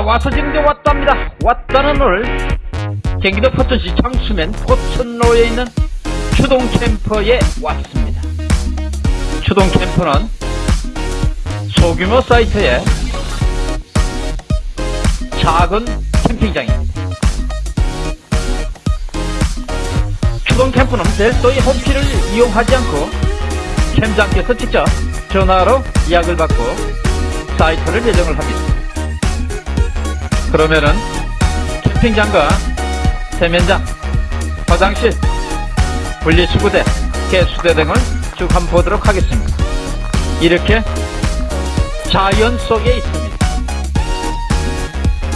자 와서 게 왔답니다. 왔다는 오늘 경기도 포천시 장수면 포천로에 있는 추동 캠퍼에 왔습니다. 추동 캠퍼는 소규모 사이트의 작은 캠핑장입니다. 추동 캠프는 별도의 홈피를 이용하지 않고 캠장께서 직접 전화로 예약을 받고 사이트를 예정을 합니다 그러면은 캠핑장과 세면장, 화장실, 분리수거대, 개수대 등을 쭉 한번 보도록 하겠습니다. 이렇게 자연 속에 있습니다.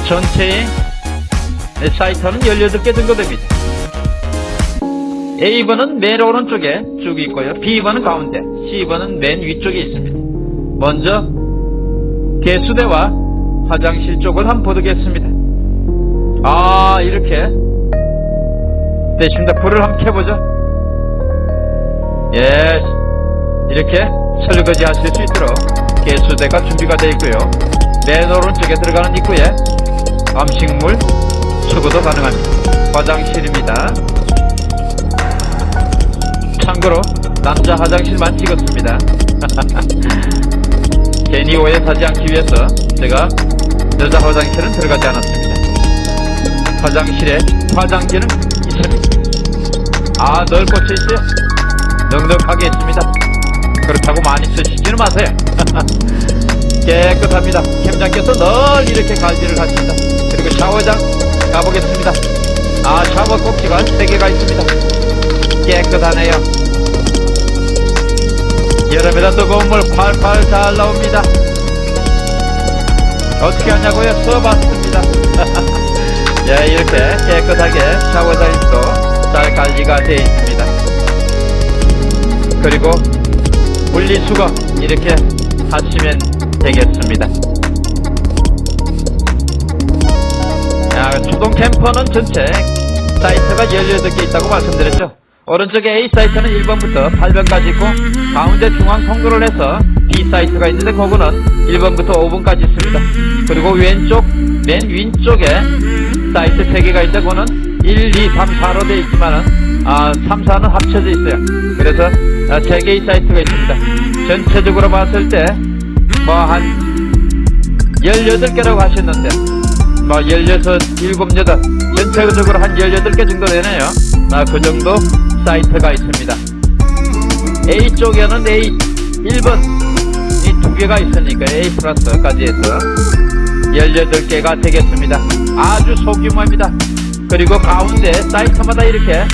전체의 사이트는 18개 정도 됩니다. A번은 맨 오른쪽에 쭉 있고요. B번은 가운데, C번은 맨 위쪽에 있습니다. 먼저 개수대와 화장실 쪽을 한번 보겠습니다. 아 이렇게 됐습니다. 불을 한번 켜보죠. 예, 이렇게 설거지 하실 수 있도록 개수대가 준비가 되어 있고요. 맨 오른쪽에 들어가는 입구에 음식물 수거도 가능합니다. 화장실입니다. 참고로 남자 화장실만 찍었습니다. 괜히 오해 사지 않기 위해서 제가 여자 화장실은 들어가지 않았습니다. 화장실에 화장지는 있습니다. 아, 널 꽂혀 있어요. 넉넉하게 있습니다. 그렇다고 많이 쓰시지는 마세요. 깨끗합니다. 캠장께서 늘 이렇게 관리를 하십니다. 그리고 샤워장 가보겠습니다. 아, 샤워 꼭지가 3개가 있습니다. 깨끗하네요. 여름에다 뜨거운 물 팔팔 잘 나옵니다. 어떻게 하냐고요? 써봤습니다. 예, 이렇게 깨끗하게 샤워장도 잘 관리가 되어 있습니다. 그리고 분리수거 이렇게 하시면 되겠습니다. 아, 추동 캠퍼는 전체 사이트가 18개 있다고 말씀드렸죠. 오른쪽에 A 사이트는 1번부터 8번까지 있고 가운데 중앙 통로를 해서 B 사이트가 있는데 그거는 1번부터 5번까지 있습니다. 그리고 왼쪽 맨 왼쪽에 사이트 3개가 있는데 그거는 1, 2, 3, 4로 되어 있지만은 아, 3, 4는 합쳐져 있어요. 그래서 아, 3개의 사이트가 있습니다. 전체적으로 봤을 때 뭐 한 18개라고 하셨는데 뭐 16, 7, 8 전체적으로 한 18개 정도 되네요. 아, 그 정도 사이트가 있습니다. A쪽에는 A 1번 이두 개가 있으니까 A 플러스까지 해서 18개가 되겠습니다. 아주 소규모입니다. 그리고 가운데 사이트마다 이렇게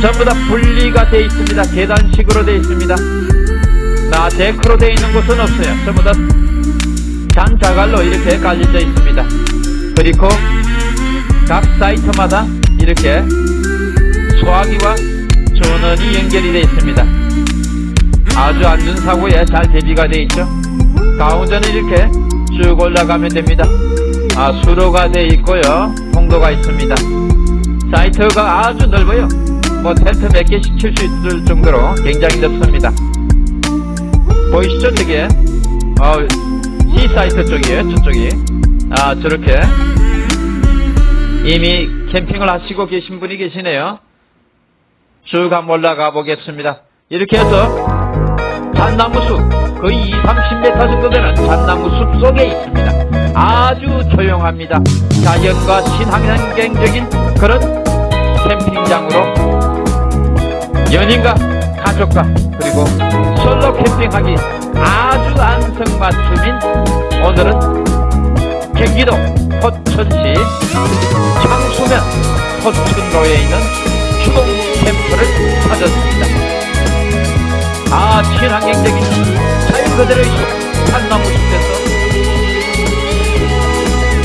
전부 다 분리가 되어 있습니다. 계단식으로 되어 있습니다. 나 데크로 되어 있는 곳은 없어요. 전부 다 잔자갈로 이렇게 깔려져 있습니다. 그리고 각 사이트마다 이렇게 소화기와 전원이 연결이 되어 있습니다. 아주 안전 사고에 잘 대비가 되어 있죠. 가운데는 이렇게 쭉 올라가면 됩니다. 아, 수로가 되어 있고요. 통로가 있습니다. 사이트가 아주 넓어요. 뭐 텐트 몇 개씩 칠 수 있을 정도로 굉장히 넓습니다. 보이시죠? 저게 어, C 사이트 쪽이에요. 저쪽이 아 저렇게 이미 캠핑을 하시고 계신 분이 계시네요. 쭉 한번 올라가 보겠습니다. 이렇게 해서 잣나무 숲 거의 2, 30m 정도 되는 잣나무 숲 속에 있습니다. 아주 조용합니다. 자연과 친환경적인 그런 캠핑장으로 연인과 가족과 그리고 솔로 캠핑하기 아주 안성맞춤인 오늘은 경기도 포천시 창수면 포천로에 있는 추동 캠프를 찾았습니다. 아 친환경적인 자연 그대로의 숲 산나무 숲에서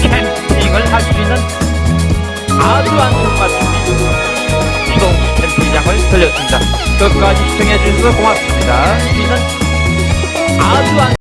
캠핑을 할 수 있는 아주 안성맞춤인 추동 캠핑장을 들렸습니다. 끝까지 시청해 주셔서 고맙습니다. 저희는 아주 안